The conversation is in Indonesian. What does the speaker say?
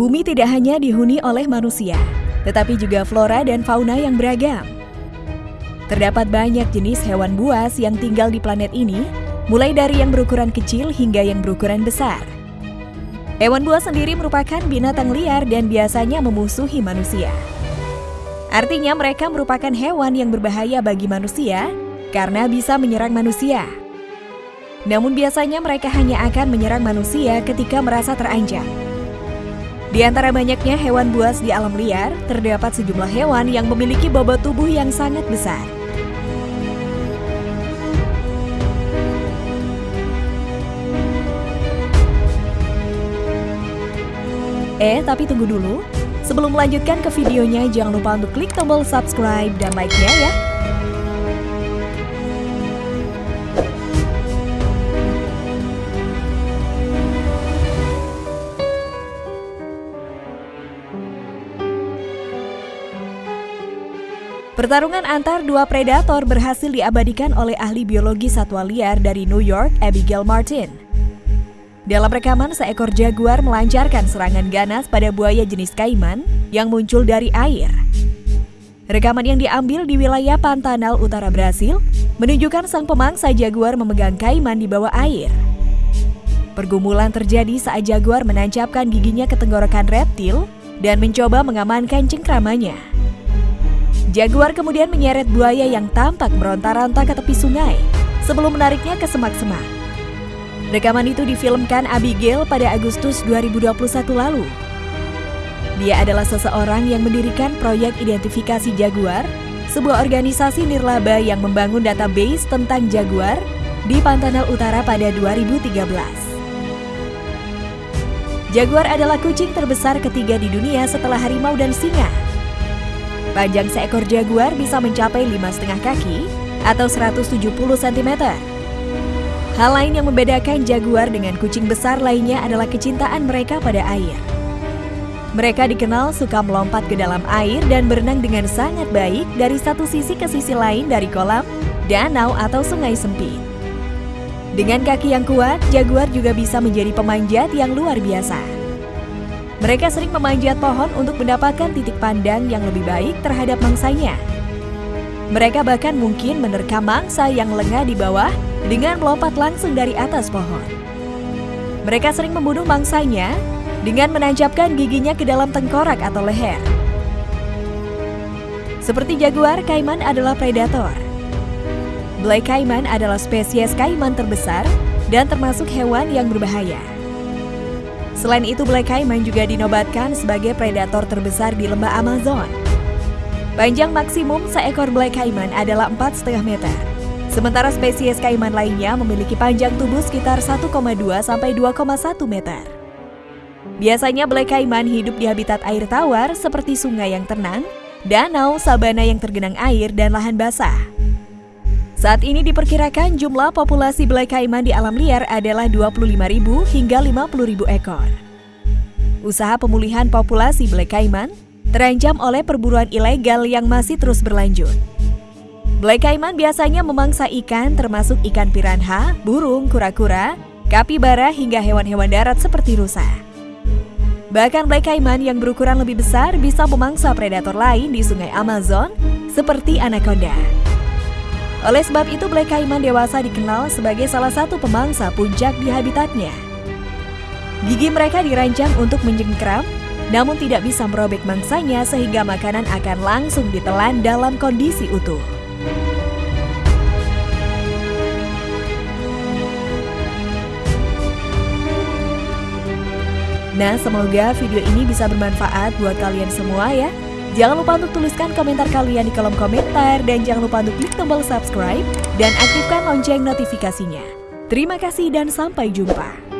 Bumi tidak hanya dihuni oleh manusia, tetapi juga flora dan fauna yang beragam. Terdapat banyak jenis hewan buas yang tinggal di planet ini, mulai dari yang berukuran kecil hingga yang berukuran besar. Hewan buas sendiri merupakan binatang liar dan biasanya memusuhi manusia. Artinya mereka merupakan hewan yang berbahaya bagi manusia karena bisa menyerang manusia. Namun biasanya mereka hanya akan menyerang manusia ketika merasa terancam. Di antara banyaknya hewan buas di alam liar, terdapat sejumlah hewan yang memiliki bobot tubuh yang sangat besar. Eh, tapi tunggu dulu. Sebelum melanjutkan ke videonya, jangan lupa untuk klik tombol subscribe dan like-nya ya. Pertarungan antar dua predator berhasil diabadikan oleh ahli biologi satwa liar dari New York, Abigail Martin. Dalam rekaman, seekor jaguar melancarkan serangan ganas pada buaya jenis kaiman yang muncul dari air. Rekaman yang diambil di wilayah Pantanal Utara Brasil menunjukkan sang pemangsa jaguar memegang kaiman di bawah air. Pergumulan terjadi saat jaguar menancapkan giginya ke tenggorokan reptil dan mencoba mengamankan cengkramannya. Jaguar kemudian menyeret buaya yang tampak meronta-ronta ke tepi sungai sebelum menariknya ke semak-semak. Rekaman itu difilmkan Abigail pada Agustus 2021 lalu. Dia adalah seseorang yang mendirikan proyek identifikasi jaguar, sebuah organisasi nirlaba yang membangun database tentang jaguar di Pantanal Utara pada 2013. Jaguar adalah kucing terbesar ketiga di dunia setelah harimau dan singa. Panjang seekor jaguar bisa mencapai 5,5 kaki atau 170 cm. Hal lain yang membedakan jaguar dengan kucing besar lainnya adalah kecintaan mereka pada air. Mereka dikenal suka melompat ke dalam air dan berenang dengan sangat baik dari satu sisi ke sisi lain dari kolam, danau, atau sungai sempit. Dengan kaki yang kuat, jaguar juga bisa menjadi pemanjat yang luar biasa. Mereka sering memanjat pohon untuk mendapatkan titik pandang yang lebih baik terhadap mangsanya. Mereka bahkan mungkin menerkam mangsa yang lengah di bawah dengan melompat langsung dari atas pohon. Mereka sering membunuh mangsanya dengan menancapkan giginya ke dalam tengkorak atau leher. Seperti jaguar, kaiman adalah predator. Black kaiman adalah spesies kaiman terbesar dan termasuk hewan yang berbahaya. Selain itu, Black Caiman juga dinobatkan sebagai predator terbesar di lembah Amazon. Panjang maksimum seekor Black Caiman adalah 4,5 meter. Sementara spesies kaiman lainnya memiliki panjang tubuh sekitar 1,2 sampai 2,1 meter. Biasanya Black Caiman hidup di habitat air tawar seperti sungai yang tenang, danau, sabana yang tergenang air, dan lahan basah. Saat ini diperkirakan jumlah populasi Black Caiman di alam liar adalah 25.000 hingga 50.000 ekor. Usaha pemulihan populasi Black Caiman terancam oleh perburuan ilegal yang masih terus berlanjut. Black Caiman biasanya memangsa ikan termasuk ikan piranha, burung, kura-kura, kapibara hingga hewan-hewan darat seperti rusa. Bahkan Black Caiman yang berukuran lebih besar bisa memangsa predator lain di sungai Amazon seperti anaconda. Oleh sebab itu, Black Caiman dewasa dikenal sebagai salah satu pemangsa puncak di habitatnya. Gigi mereka dirancang untuk menjengkram, namun tidak bisa merobek mangsanya sehingga makanan akan langsung ditelan dalam kondisi utuh. Nah, semoga video ini bisa bermanfaat buat kalian semua ya. Jangan lupa untuk tuliskan komentar kalian di kolom komentar dan jangan lupa untuk klik tombol subscribe dan aktifkan lonceng notifikasinya. Terima kasih dan sampai jumpa.